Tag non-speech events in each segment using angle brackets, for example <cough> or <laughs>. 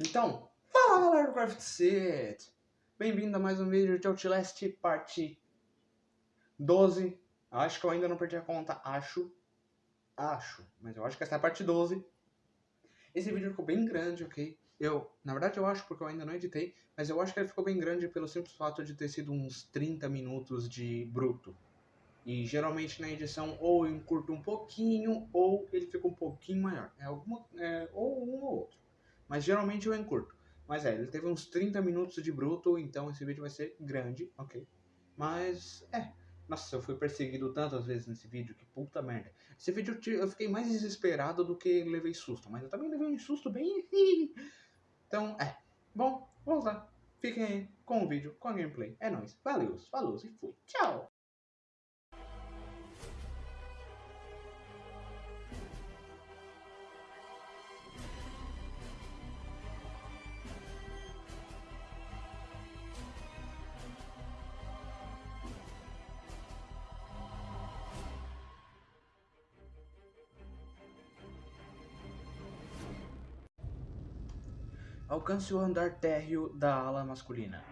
Então, fala galera do Craft Set! Bem-vindo a mais um vídeo de Outlast parte 12. Acho que eu ainda não perdi a conta, acho. Acho, mas eu acho que essa é a parte 12. Esse vídeo ficou bem grande, ok? Eu, na verdade eu acho porque eu ainda não editei, mas eu acho que ele ficou bem grande pelo simples fato de ter sido uns 30 minutos de bruto. E geralmente na edição ou eu encurto um pouquinho ou ele fica um pouquinho maior. É alguma, é, ou um ou outro. Mas geralmente eu encurto. Mas é, ele teve uns 30 minutos de bruto, então esse vídeo vai ser grande, ok? Mas, é. Nossa, eu fui perseguido tantas vezes nesse vídeo, que puta merda. Esse vídeo eu fiquei mais desesperado do que levei susto, mas eu também levei um susto bem... <laughs> então, é. Bom, vamos lá. Fiquem aí com o vídeo, com a gameplay. É nóis. Valeu, falou e fui. Tchau! Alcance o andar térreo da ala masculina.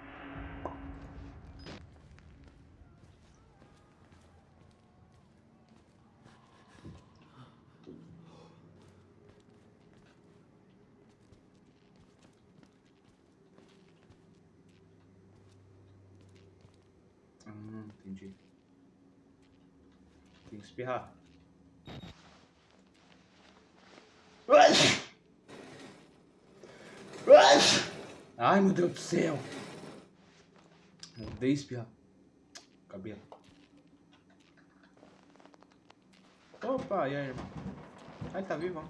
Ah, entendi. Tem que espirrar. Ai, meu Deus do céu. Odeio espirrar. Cabelo. Opa, e aí, irmão? Ai, tá vivo, ó.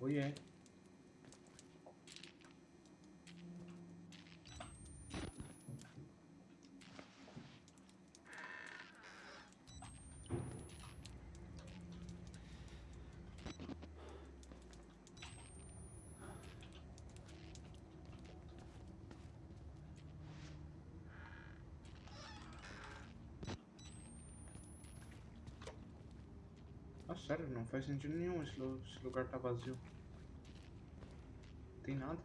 Oi, é. Sério, não faz sentido nenhum esse, esse lugar tá vazio. Não tem nada.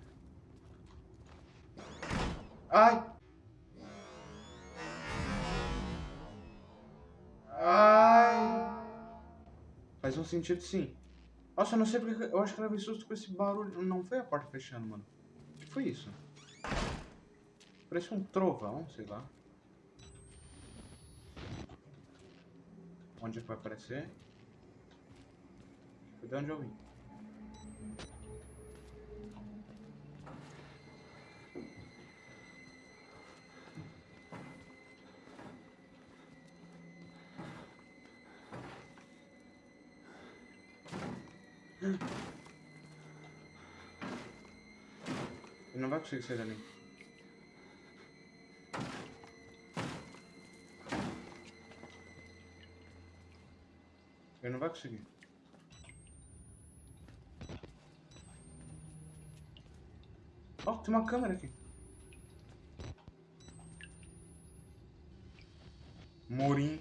Ai! Ai! Faz um sentido sim. Nossa, eu não sei porque. Eu acho que levei susto com esse barulho. Não foi a porta fechando, mano. O que foi isso? Parece um trovão, sei lá. Onde é vai aparecer? Foi de onde eu vim. Ele não vai conseguir sair dali. Ele não vai conseguir. Ó, oh, tem uma câmera aqui. Morim.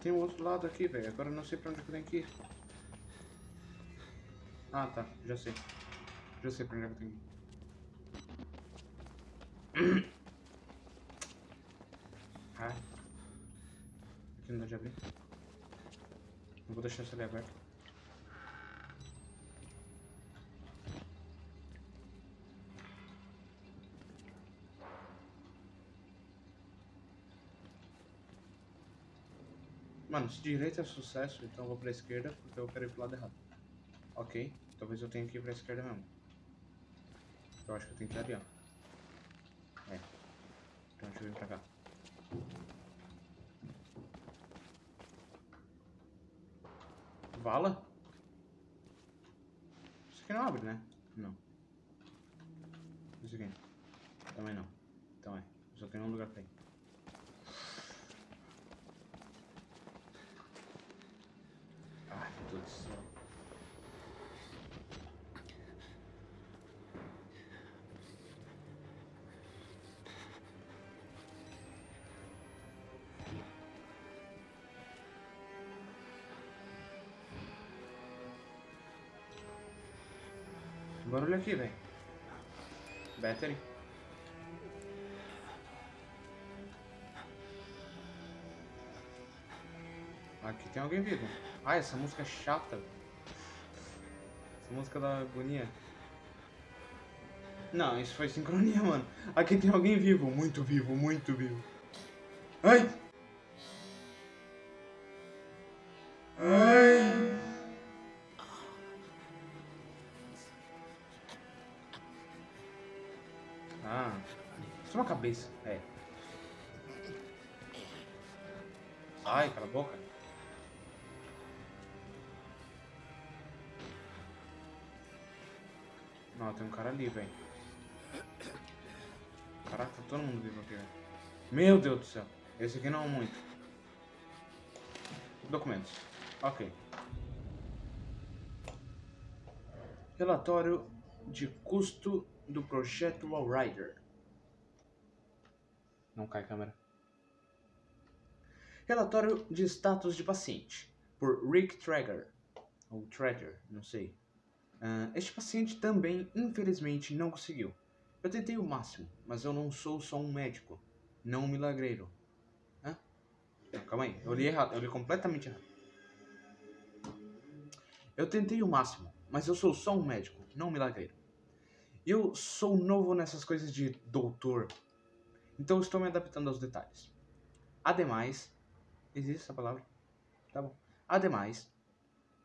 Tem um outro lado aqui, velho. Agora eu não sei pra onde eu tenho que ir. Ah, tá. Já sei. Já sei pra onde eu tenho que ir. Ai. <clears throat> Aqui não dá de abrir. Não vou deixar essa ali aberta. Mano, se direita é sucesso, então eu vou pra esquerda, porque eu quero ir pro lado errado. Ok, talvez eu tenha que ir pra esquerda mesmo. Eu acho que eu tenho que ir ali, ó. É. Então deixa eu vir pra cá. Vala? Isso aqui não abre, né? Não. Isso aqui. Também não. Então é. Só tem um lugar pra ir. Aqui, velho. Battery. Aqui tem alguém vivo. Ah, essa música é chata. Essa música da agonia. Não, isso foi sincronia, mano. Aqui tem alguém vivo. Muito vivo, muito vivo. Ai! Ai! É uma cabeça. É. Ai, cala a boca. Não, tem um cara ali, velho. Caraca, tá todo mundo vivo aqui, velho. Meu Deus do céu. Esse aqui não é muito. Documentos. Ok. Relatório de custo do projeto Wallrider. Não cai câmera. Relatório de status de paciente. Por Rick Traeger. Ou Traeger, não sei. Uh, este paciente também, infelizmente, não conseguiu. Eu tentei o máximo, mas eu não sou só um médico, não um milagreiro. Hã? Não, calma aí, eu li errado, eu li completamente errado. Eu tentei o máximo, mas eu sou só um médico, não um milagreiro. Eu sou novo nessas coisas de doutor, então estou me adaptando aos detalhes. Ademais, existe essa palavra? Tá bom. Ademais,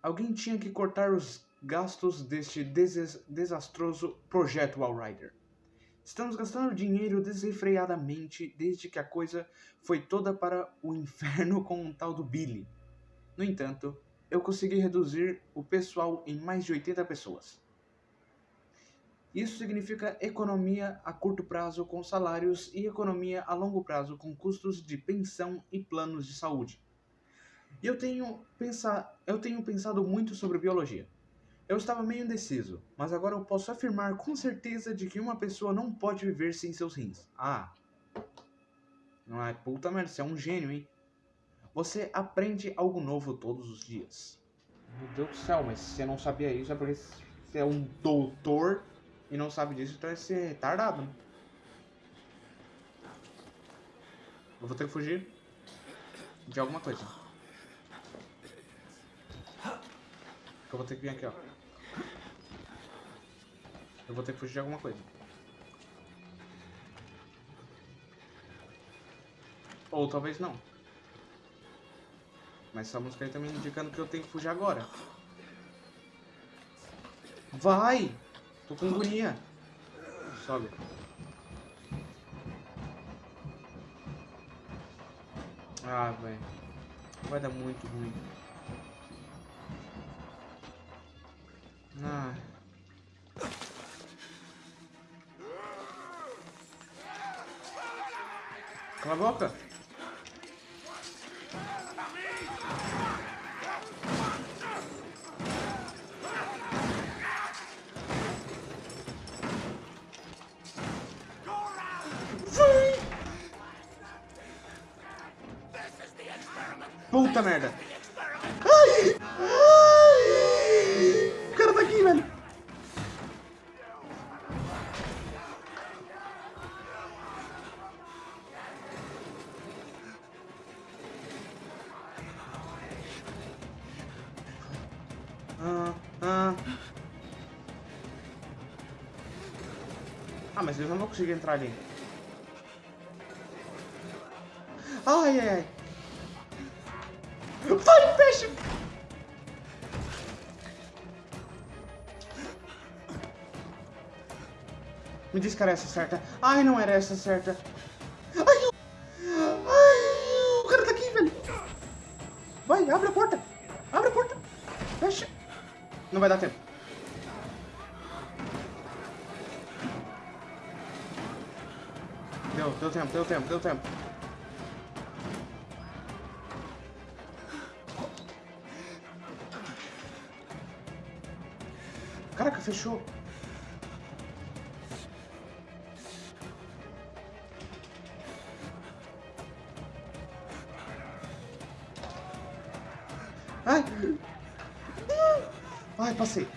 alguém tinha que cortar os gastos deste des desastroso projeto Wallrider. Estamos gastando dinheiro desenfreadamente desde que a coisa foi toda para o inferno com um tal do Billy. No entanto, eu consegui reduzir o pessoal em mais de 80 pessoas. Isso significa economia a curto prazo com salários e economia a longo prazo com custos de pensão e planos de saúde. E eu tenho, pensar, eu tenho pensado muito sobre biologia. Eu estava meio indeciso, mas agora eu posso afirmar com certeza de que uma pessoa não pode viver sem seus rins. Ah. Não é puta merda, você é um gênio, hein? Você aprende algo novo todos os dias. Meu Deus do céu, mas se você não sabia isso é porque você é um doutor e não sabe disso, então é ser retardado, né? Eu vou ter que fugir de alguma coisa. Eu vou ter que vir aqui, ó. Eu vou ter que fugir de alguma coisa. Ou talvez não. Mas essa música aí tá me indicando que eu tenho que fugir agora. Vai! Tô com agonia. Sobe. Ah, velho. Vai dar muito ruim. Ah. Cala a boca. Puta merda. Ai! Ai! O cara tá aqui, velho. Ah, ah. Ah, mas eu não vou conseguir entrar ali. Que era essa certa. Ai, não era essa certa. Ai, ai, o cara tá aqui, velho. Vai, abre a porta. Abre a porta. Fecha. Não vai dar tempo. Deu, deu tempo, deu tempo, deu tempo. Caraca, fechou. passei.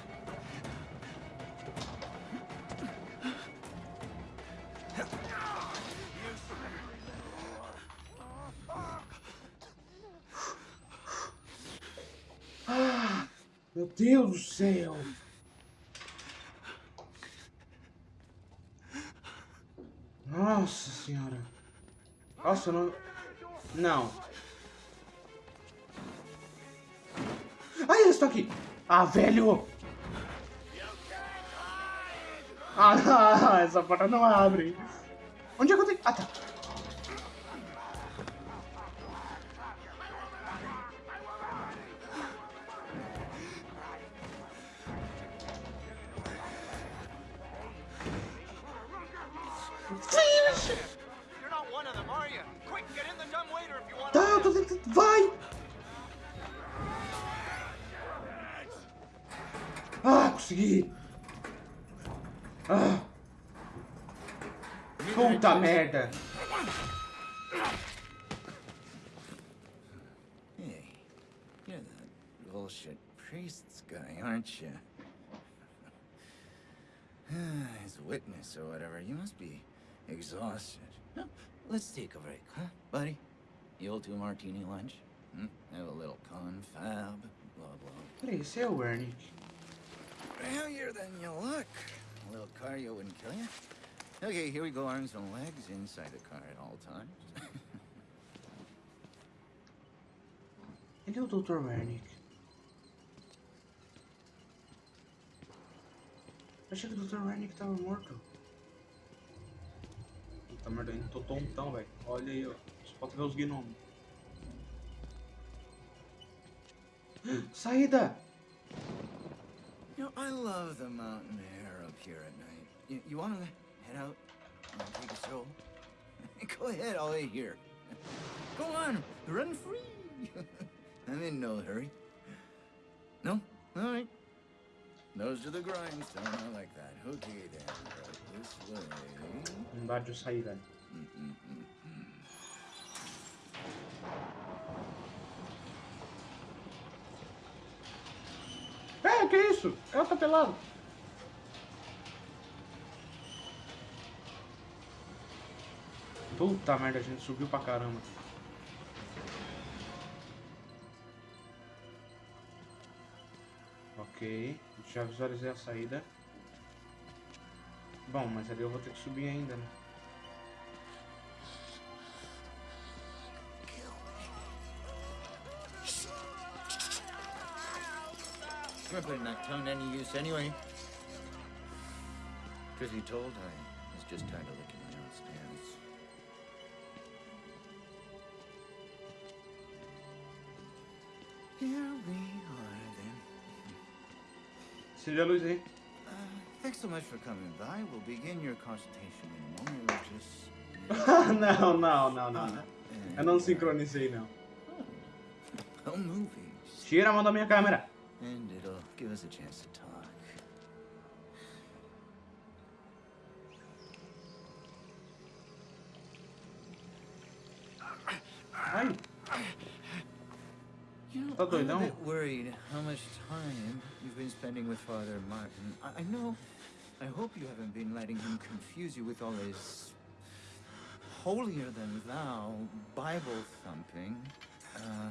Ah, meu Deus do céu. Nossa senhora. Nossa, não... Não. Ah, Ai, estou aqui. Ah, velho! Ah, <laughs> essa porta não abre. Onde é que eu tenho... Ah, tá. Tá. Vai! Ah, consegui! Ah. Puta merda! Hey, you're that bullshit priest's guy, aren't you? <sighs> As witness or whatever, you must be exhausted. Let's take a break, huh, buddy? You'll do martini lunch? Hmm? Have a little confab, blah blah. Peraí, esse é o Ernie. Heavier than you look. A little cardio wouldn't kill you. Okay, here we go, arms and legs inside the car at all times. Ele é o Dr. Wernick. Achei que o Dr. Wernick tava morto. Puta merda, ainda tô tontão, velho. Olha aí, ó. Só falta ver os gnomos. Saída! You know, I love the mountain air up here at night. You, you want to head out and take a stroll? <laughs> Go ahead, I'll wait here. Go on, run free. <laughs> I'm in no hurry. No? All right. Nose to the grindstone, I like that. Okay then, right this way. Não dá de eu sair, velho. É, que isso? Ela tá pelado. Puta merda, a gente subiu pra caramba. Ok, já visualizei a saída. Bom, mas ali eu vou ter que subir ainda, né? You're putting tongue any use anyway. Truth be told, I was just tired of licking my own stance. Here we are then. Acende a luz. Uh, thanks so much for coming by. We'll begin your consultation in a moment. We'll just... <laughs> não, não, não, não, não. Eu não sincronizei, não. Oh, movies. Tira a mão da minha câmera. And it'll give us a chance to talk. Ai, You know, Tá I'm doidão? a bit worried how much time you've been spending with Father Martin. I, I know. I hope you haven't been letting him confuse you with all his holier than thou Bible thumping. Uh,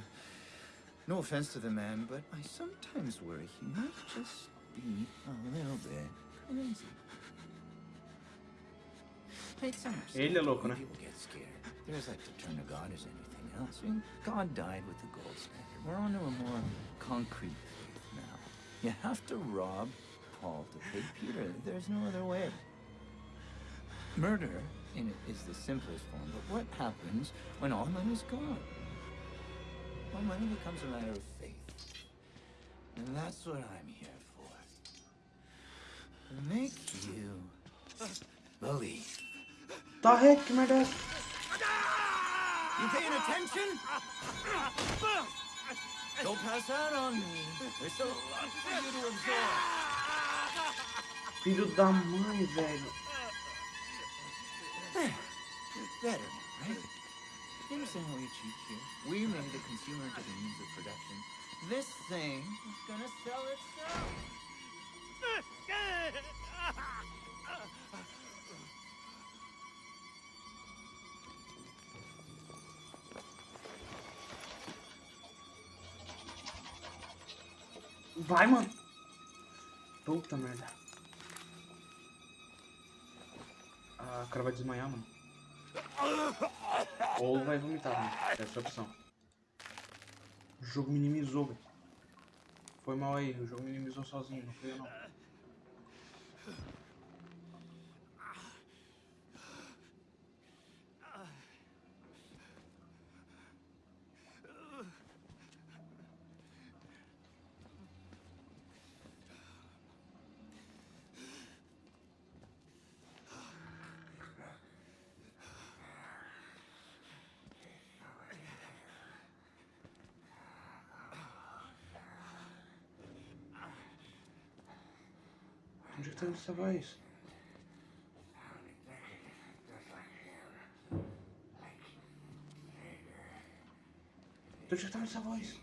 no offense to the man, but I sometimes worry he might just be a little bit crazy. Hey, it's understandable Ele é louco, né? People get scared. There's like to turn to God as anything else. I mean, God died with the gold standard. We're on to a more concrete faith now. You have to rob Paul to pay Peter. There's no other way. Murder in it is the simplest form, but what happens when all money's gone? Well, money becomes a matter of faith. And that's what I'm here for. Make you believe. Tá ré, que merda é essa? You paying attention? Don't pass out on me. There's a lot for you to absorb. Filho da mãe, eh, velho. There. Better, right? You understand how we cheat here? We made the consumer into the means of production. This thing is gonna sell itself. Vai, mano. Puta merda. Ah, cara vai desmaiar, mano. Ou vai vomitar, mano. Essa é opção. O jogo minimizou, velho. Foi mal aí, o jogo minimizou sozinho, não foi eu não. Onde é que tá indo essa voz?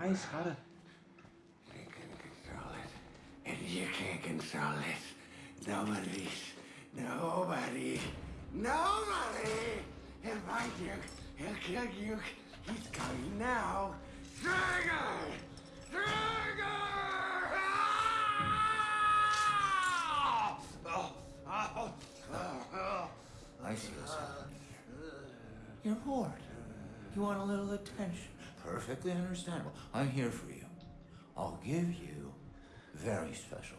Ah, esse cara. We can control it. And you can't control it. Nobody's. Nobody. Nobody! He'll find you. He'll kill you. He's coming now. Trigger! Trigger! Ah! Oh, oh, oh. I see what's happening here. You're bored. You want a little attention. Perfectly understandable. I'm here for you. I'll give you very special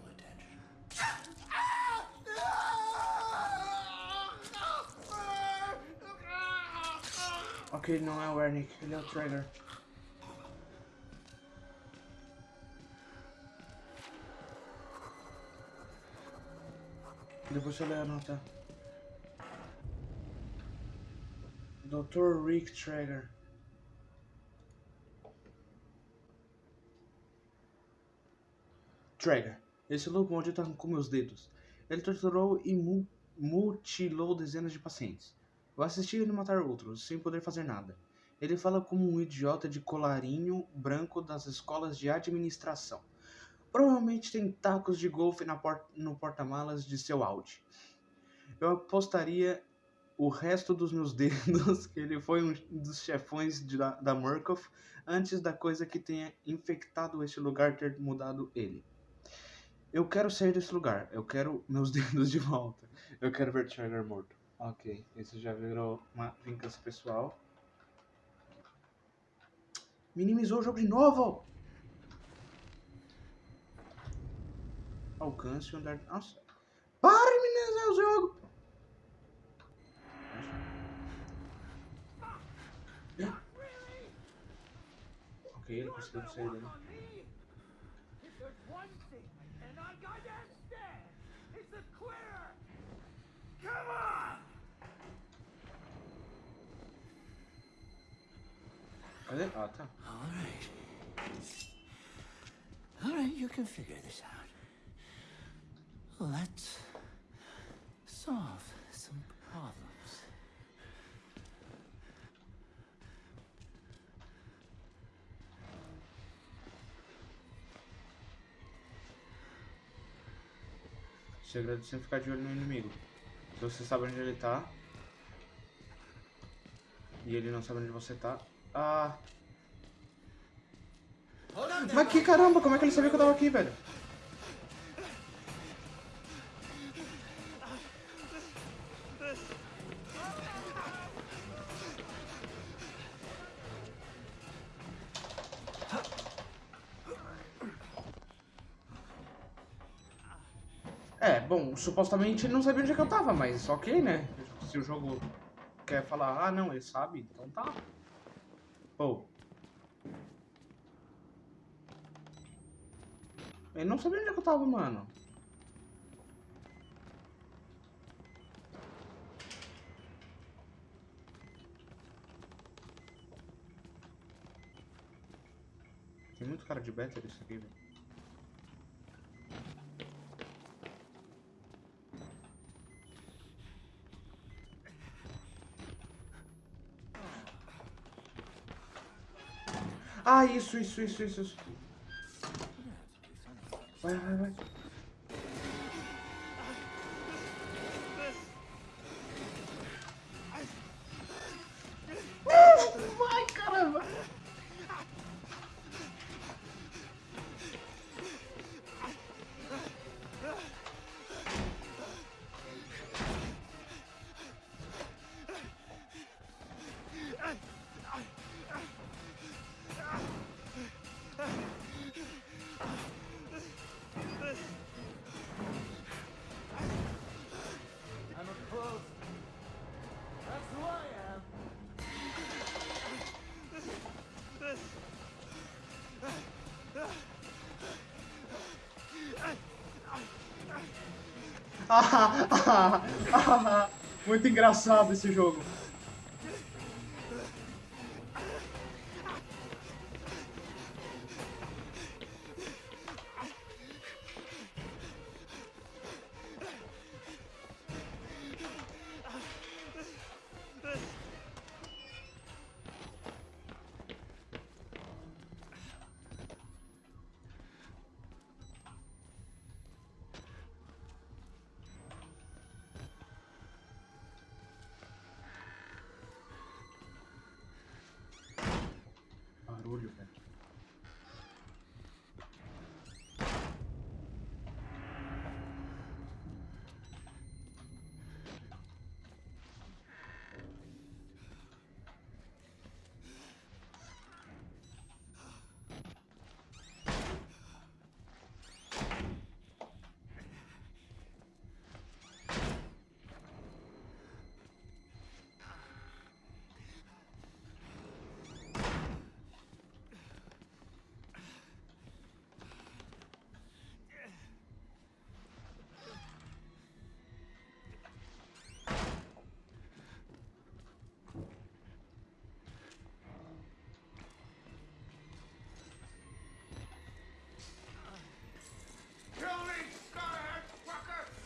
Ok, não é o Ernick, ele é o Trigger. Depois eu leio a nota. Dr. Rick Traeger. Traeger. Esse louco maldito arrancou meus dedos. Ele torturou e mu- mutilou dezenas de pacientes. Eu assisti ele matar outros, sem poder fazer nada. Ele fala como um idiota de colarinho branco das escolas de administração. Provavelmente tem tacos de golfe por- no porta-malas de seu Audi. Eu apostaria o resto dos meus <laughs> dedos que ele foi um dos chefões de- da, da Murkoff antes da coisa que tenha infectado este lugar ter mudado ele. Eu quero sair desse lugar. Eu quero meus <laughs> dedos de volta. Eu quero ver Trigger morto. Ok, esse já virou uma vingança pessoal. Minimizou o jogo de novo! Alcance o andar. Nossa! Para de minimizar o jogo! Ok, ele conseguiu sair dele. If there's one thing and I understand, it's a clear. Come on! Cadê? Ah, tá. All right. All right, you can figure this out. Let's solve some problems. O segredo é sempre ficar de olho no inimigo. Se você sabe onde ele tá. E ele não sabe onde você tá. Ah. Mas que caramba, como é que ele sabia que eu tava aqui, velho? É, bom, supostamente ele não sabia onde é que eu tava, mas ok, né? Se o jogo quer falar, ah não, ele sabe, então tá. Pô. Ele não sabia onde é eu tava, mano. Tem muito cara de beta isso aqui, velho. Ah, isso, isso, isso, isso. Vai, vai, vai. <laughs> muito engraçado esse jogo.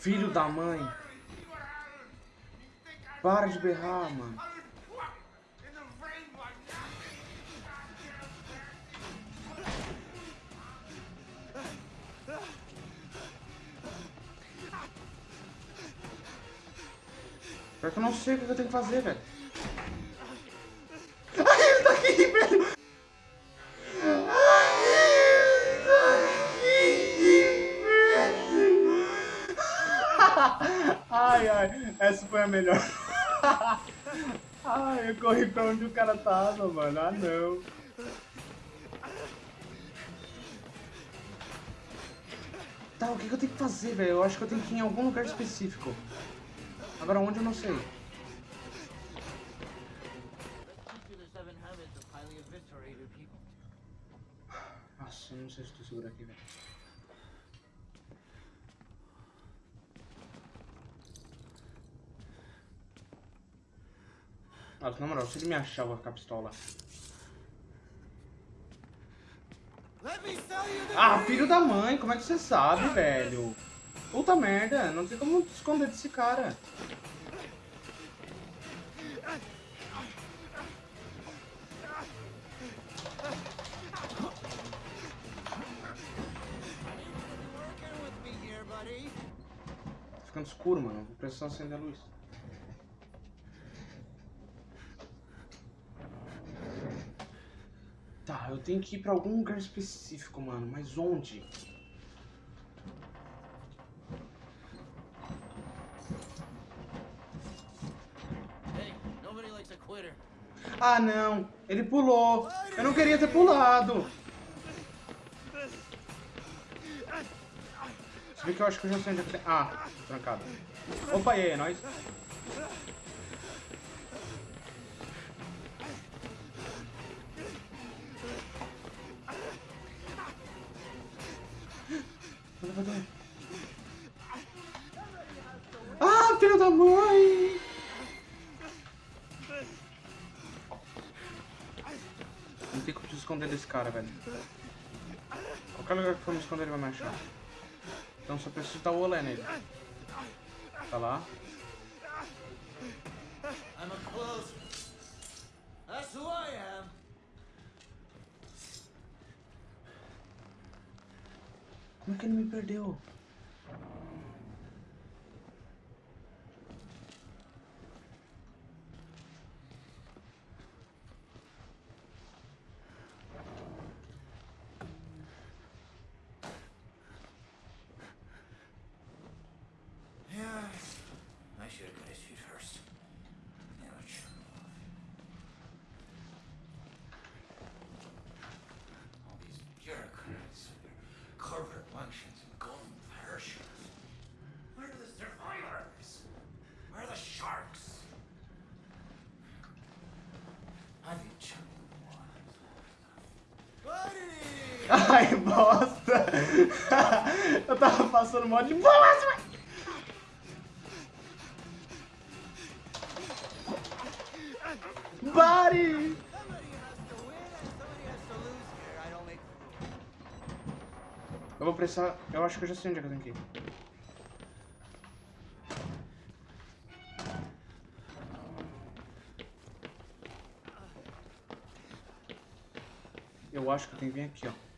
Filho da mãe. Para de berrar, mano. Pior que eu não sei o que eu tenho que fazer, velho. A melhor. <laughs> Ai, eu corri pra onde o cara tava, mano. Ah, não. Tá, o que que eu tenho que fazer, velho? Eu acho que eu tenho que ir em algum lugar específico. Agora onde eu não sei. Let's teach you the seven habits of highly eviscerated people. Nossa, eu não sei se tu segura aqui, velho. Nossa, na moral, se ele me achar, vou ficar pistola. Ah, filho da mãe, como é que você sabe, velho? Puta merda, não tem como esconder desse cara. ficando escuro, mano. Vou precisar acender a luz. Tá, eu tenho que ir pra algum lugar específico, mano. Mas onde? Ah, não. Ele pulou. Eu não queria ter pulado. Você vê que eu acho que eu já sei onde é que tem... Ah, trancado. Opa, e aí, é nóis? Ah, filho da mãe! Não tem como se esconder desse cara, velho. Qualquer lugar que for me esconder, ele vai me achar. Então só preciso dar o olé nele. Tá lá. I'm a closer. That's who I am. Como é que <laughs> eu tava passando mal de boa, Body! Eu vou precisar... Eu acho que eu já sei onde é que eu tenho que ir. Eu acho que eu tenho que vir aqui, ó.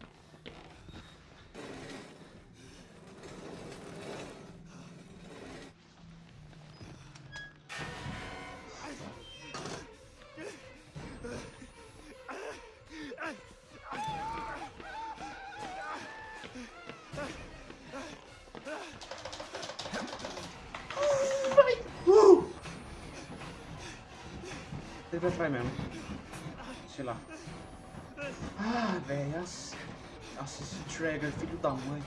Ele vai mesmo. Sei lá. Ah, velho. Nossa, nossa, esse Trigger, filho da mãe.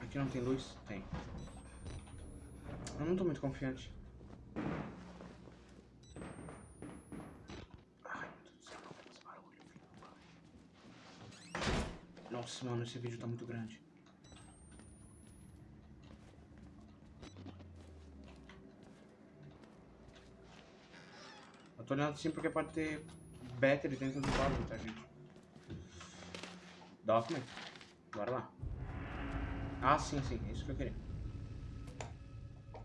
Aqui não tem luz? Tem. Eu não tô muito confiante. Nossa, mano, esse vídeo tá muito grande. Olhando assim porque pode ter battery dentro do quadro, tá, gente? Document. Bora lá. Ah, sim, sim. É isso que eu queria.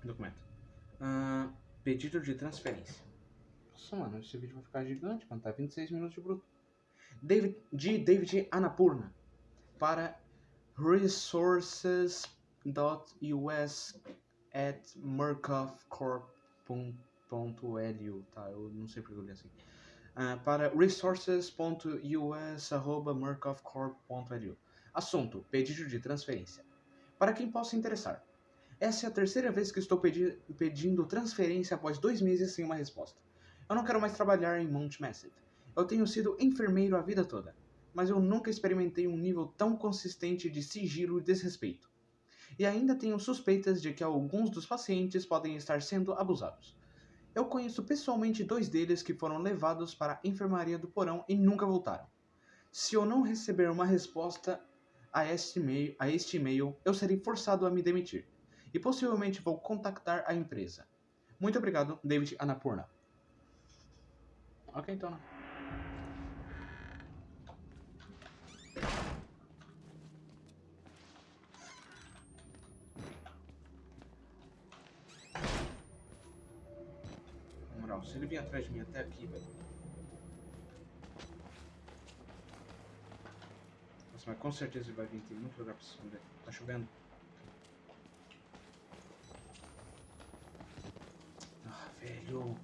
Documento. Ah, pedido de transferência. Nossa, mano, esse vídeo vai ficar gigante, mano. Tá 26 minutos de bruto. David, de David Anapurna para resources.us at murkoffcorp.lu, tá? Eu não sei porque eu li assim. Ah, para resources.us@murkoffcorp.lu. Assunto: pedido de transferência. Para quem possa interessar. Essa é a terceira vez que estou pedi pedindo transferência após dois meses sem uma resposta. Eu não quero mais trabalhar em Mount Massive. Eu tenho sido enfermeiro a vida toda, mas eu nunca experimentei um nível tão consistente de sigilo e desrespeito. E ainda tenho suspeitas de que alguns dos pacientes podem estar sendo abusados. Eu conheço pessoalmente dois deles que foram levados para a enfermaria do porão e nunca voltaram. Se eu não receber uma resposta a este e-mail, a este e-mail eu serei forçado a me demitir. E possivelmente vou contactar a empresa. Muito obrigado, David Anapurna. Ok, então. Se ele vir atrás de mim até aqui, velho. Nossa, mas com certeza ele vai vir. Tem muito lugar pra se esconder. Tá chovendo. Ah, velho.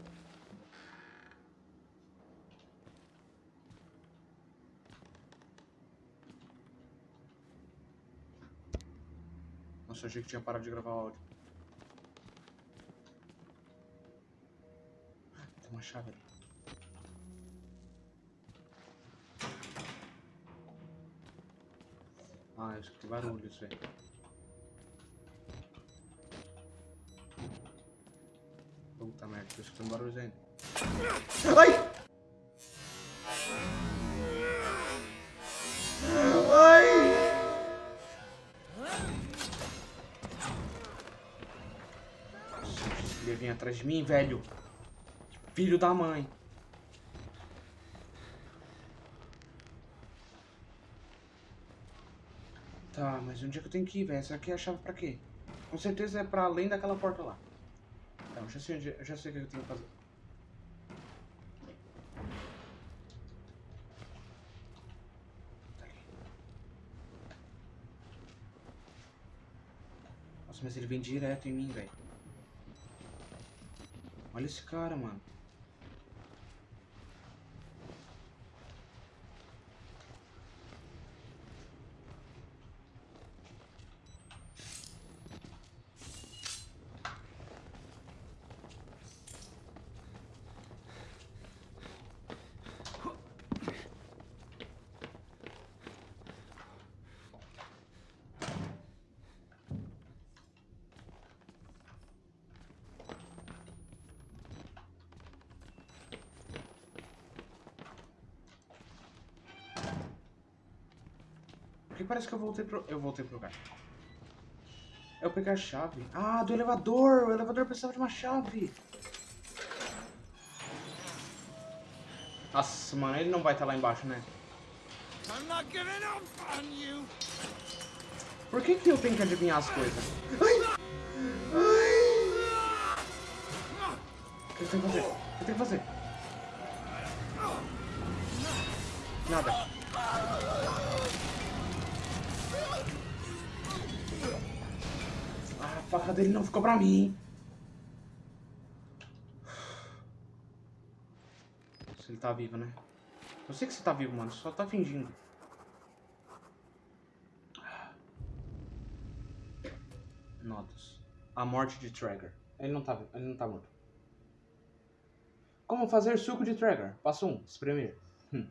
Nossa, achei que tinha parado de gravar áudio. Chave ali. Ah, eu escutei barulhos, velho. Puta merda, tô escutando barulhos ainda. Ai! Atrás de mim, velho. Filho da mãe. Tá, mas onde é que eu tenho que ir, velho? Essa aqui é a chave pra quê? Com certeza é pra além daquela porta lá. Tá, eu já sei, onde, eu já sei o que eu tenho que fazer. Tá. Nossa, mas ele vem direto em mim, velho. Olha esse cara, mano. Porque parece que eu voltei pro... Eu voltei pro lugar. Eu peguei a chave. Ah, do elevador! O elevador precisava de uma chave. Nossa, mano, ele não vai estar lá embaixo, né? Por que que eu tenho que adivinhar as coisas? Ai! Ai! O que eu tenho que fazer? O que eu tenho que fazer? Nada. Faca dele não ficou pra mim. Se ele tá vivo, né? Eu sei que você tá vivo, mano. Só tá fingindo. Notas. A morte de Traeger. Ele não tá, ele não tá morto. Como fazer suco de Traeger? Passo 1. Um, espremer. Hum.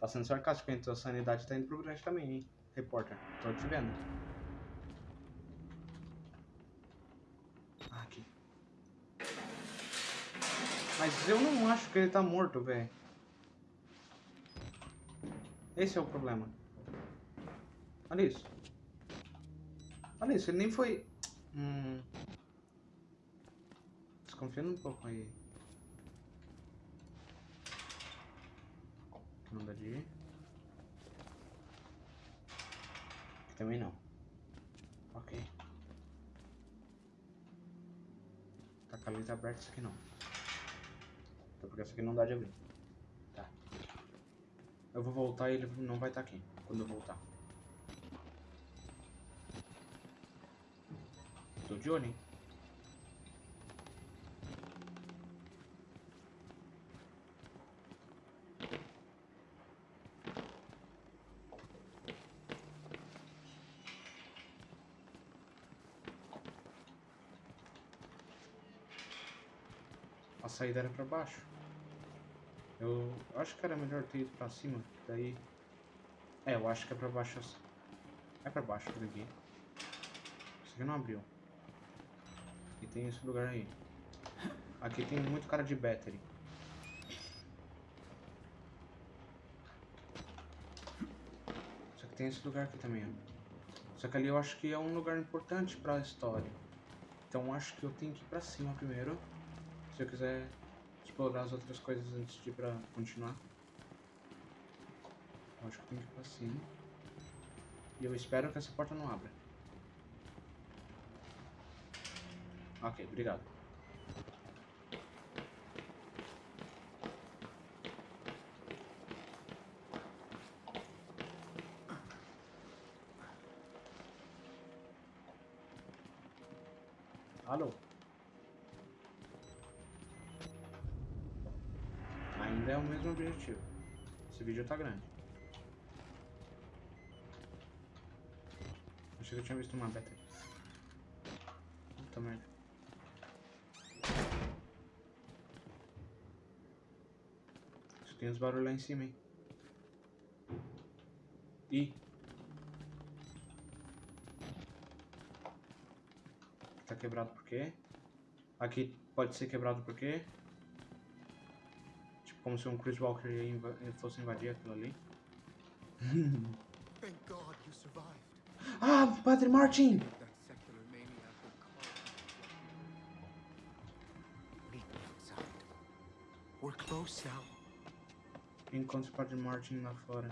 Tá sendo sarcástico, hein? Tua sanidade tá indo pro grande também, hein? Repórter. Tô te vendo. Ah, aqui. Mas eu não acho que ele tá morto, velho. Esse é o problema. Olha isso. Olha isso, ele nem foi... Hum... Desconfiando um pouco aí. Não dá de ir. Aqui também não. Ok. Tá com a letra aberta, isso aqui não. Até porque isso aqui não dá de abrir. Tá. Eu vou voltar e ele não vai estar tá aqui. Quando eu voltar. Tô de olho, hein? A saída era pra baixo. Eu acho que era melhor ter ido pra cima, daí... É, eu acho que é pra baixo. É pra baixo por aqui. Isso aqui não abriu. E tem esse lugar aí. Aqui tem muito cara de battery. Só que tem esse lugar aqui também, ó. Só que ali eu acho que é um lugar importante pra história. Então acho que eu tenho que ir pra cima primeiro. Se eu quiser explorar as outras coisas antes de ir pra continuar. Eu acho que tenho que ir pra cima. E eu espero que essa porta não abra. Ok, obrigado. Objetivo. Esse vídeo tá grande. Achei que eu tinha visto uma beta. Puta merda. Tem uns barulhos lá em cima, hein? Ih. Tá quebrado por quê? Aqui pode ser quebrado por quê? Como se um Chris Walker inv fosse invadir aquilo ali. Ah, Padre Martin! Encontre o Padre Martin lá fora.